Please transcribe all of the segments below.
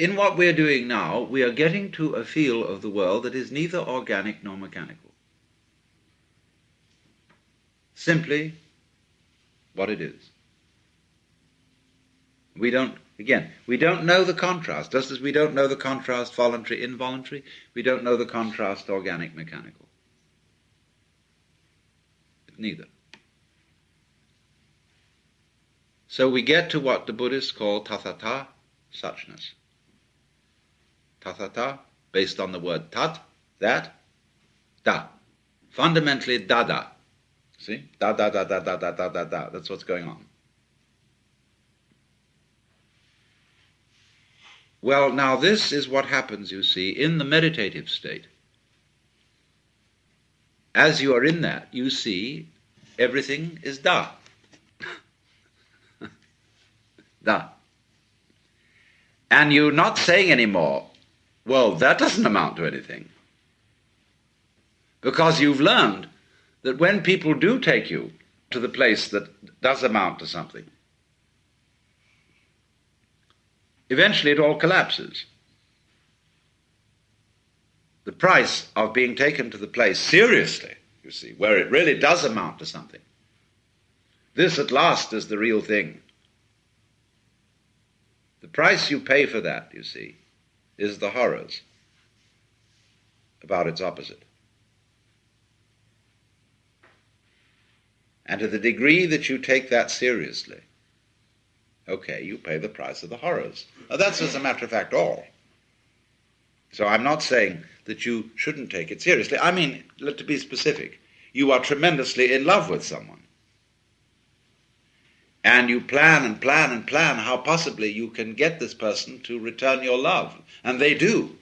in what we're doing now, we are getting to a feel of the world that is neither organic nor mechanical. Simply what it is. We don't, again, we don't know the contrast, just as we don't know the contrast voluntary involuntary, we don't know the contrast organic mechanical. Neither. So we get to what the Buddhists call tathata, suchness. Tathata, based on the word tat, that, da. Fundamentally, da da. See? Da, da, da, da, da, da, da, da, da. That's what's going on. Well, now this is what happens, you see, in the meditative state. As you are in that, you see everything is da. Da. And you're not saying anymore, well, that doesn't amount to anything. Because you've learned that when people do take you to the place that does amount to something, eventually it all collapses. The price of being taken to the place seriously, you see, where it really does amount to something, this at last is the real thing. The price you pay for that, you see, is the horrors about its opposite. And to the degree that you take that seriously, okay, you pay the price of the horrors. Now, that's, as a matter of fact, all. So I'm not saying that you shouldn't take it seriously. I mean, to be specific, you are tremendously in love with someone and you plan and plan and plan how possibly you can get this person to return your love. And they do.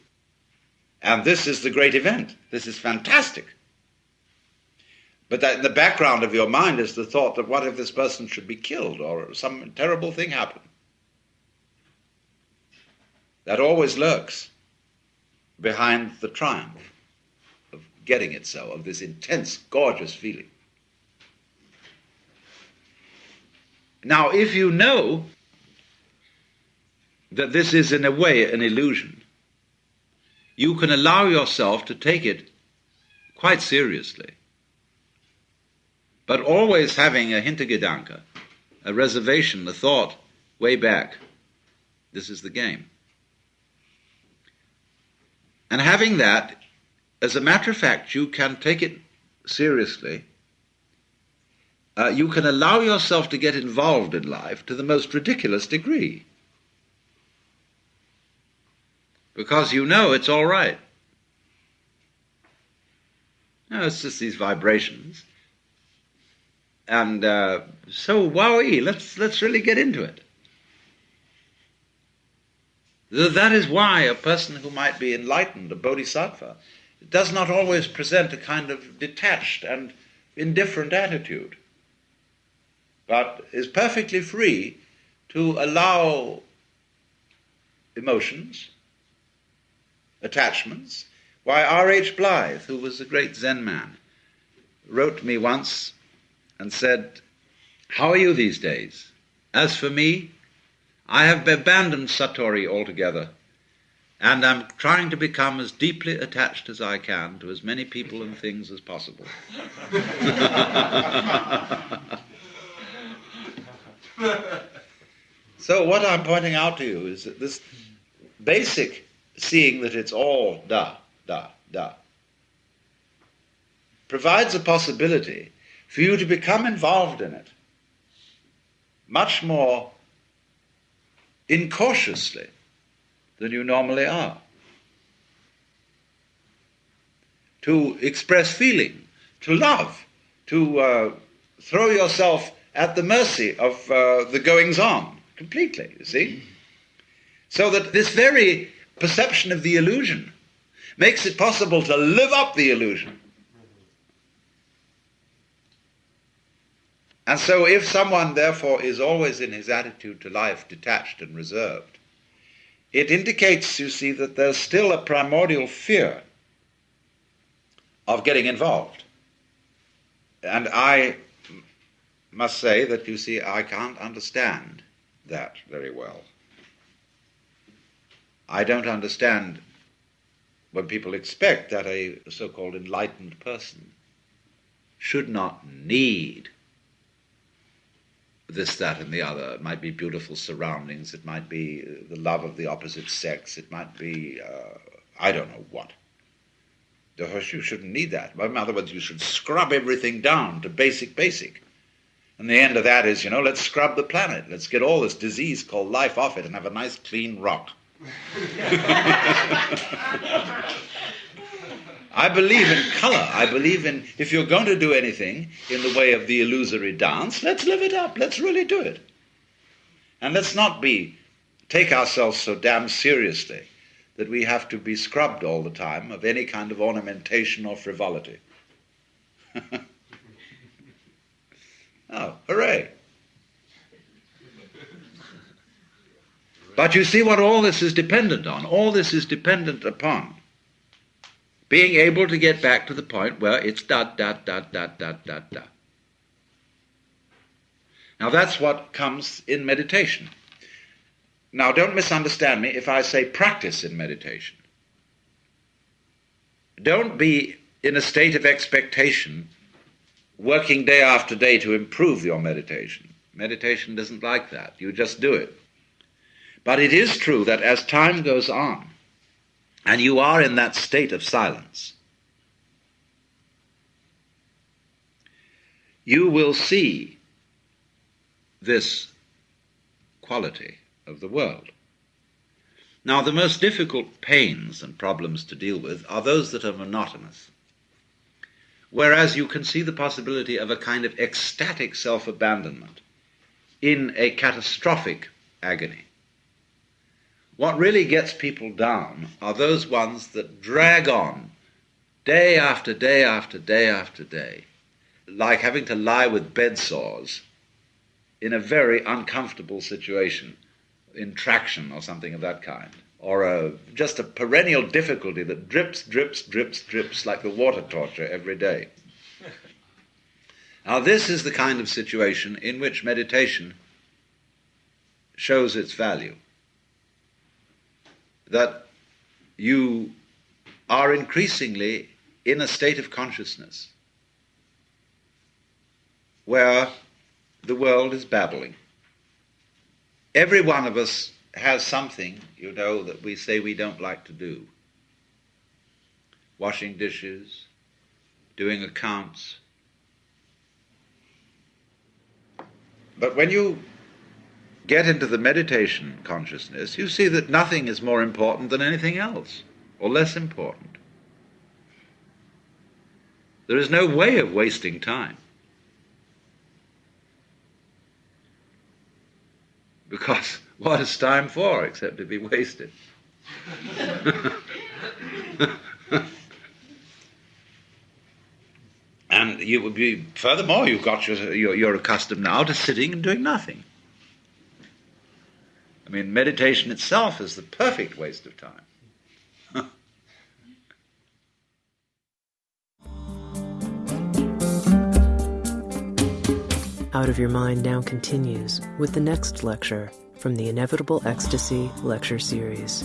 And this is the great event. This is fantastic. But that in the background of your mind is the thought that what if this person should be killed or some terrible thing happen? That always lurks behind the triumph of getting it so, of this intense, gorgeous feeling. Now, if you know that this is in a way an illusion, you can allow yourself to take it quite seriously. But always having a Hintergedanke, a reservation, a thought way back. This is the game. And having that, as a matter of fact, you can take it seriously uh, you can allow yourself to get involved in life to the most ridiculous degree. Because you know it's all right. No, it's just these vibrations. And uh, so, wowee, let's, let's really get into it. That is why a person who might be enlightened, a bodhisattva, does not always present a kind of detached and indifferent attitude but is perfectly free to allow emotions, attachments. Why, R.H. Blyth, who was a great Zen man, wrote me once and said, How are you these days? As for me, I have abandoned Satori altogether, and am trying to become as deeply attached as I can to as many people and things as possible. so what I'm pointing out to you is that this basic seeing that it's all da, da, da, provides a possibility for you to become involved in it much more incautiously than you normally are. To express feeling, to love, to uh, throw yourself at the mercy of uh, the goings on completely, you see? So that this very perception of the illusion makes it possible to live up the illusion. And so, if someone, therefore, is always in his attitude to life detached and reserved, it indicates, you see, that there's still a primordial fear of getting involved. And I must say that, you see, I can't understand that very well. I don't understand when people expect that a so called enlightened person should not need this, that, and the other. It might be beautiful surroundings, it might be uh, the love of the opposite sex, it might be, uh, I don't know what. You shouldn't need that. In other words, you should scrub everything down to basic, basic. And the end of that is, you know, let's scrub the planet. Let's get all this disease called life off it and have a nice clean rock. I believe in color. I believe in, if you're going to do anything in the way of the illusory dance, let's live it up. Let's really do it. And let's not be, take ourselves so damn seriously that we have to be scrubbed all the time of any kind of ornamentation or frivolity. oh, hooray. But you see what all this is dependent on. All this is dependent upon being able to get back to the point where it's dot, dot, dot, dot, dot, dot, dot. Now that's what comes in meditation. Now don't misunderstand me if I say practice in meditation. Don't be in a state of expectation, working day after day to improve your meditation. Meditation doesn't like that. You just do it. But it is true that as time goes on, and you are in that state of silence, you will see this quality of the world. Now, the most difficult pains and problems to deal with are those that are monotonous. Whereas you can see the possibility of a kind of ecstatic self abandonment in a catastrophic agony. What really gets people down are those ones that drag on day after day after day after day, like having to lie with bed sores in a very uncomfortable situation, in traction or something of that kind, or a, just a perennial difficulty that drips, drips, drips, drips like the water torture every day. Now, this is the kind of situation in which meditation shows its value that you are increasingly in a state of consciousness where the world is babbling. Every one of us has something, you know, that we say we don't like to do. Washing dishes, doing accounts. But when you get into the meditation consciousness, you see that nothing is more important than anything else, or less important. There is no way of wasting time. Because what is time for except to be wasted? and you would be, furthermore, you've got your, you're, you're accustomed now to sitting and doing nothing. I mean, meditation itself is the perfect waste of time. Out of Your Mind now continues with the next lecture from the Inevitable Ecstasy Lecture Series.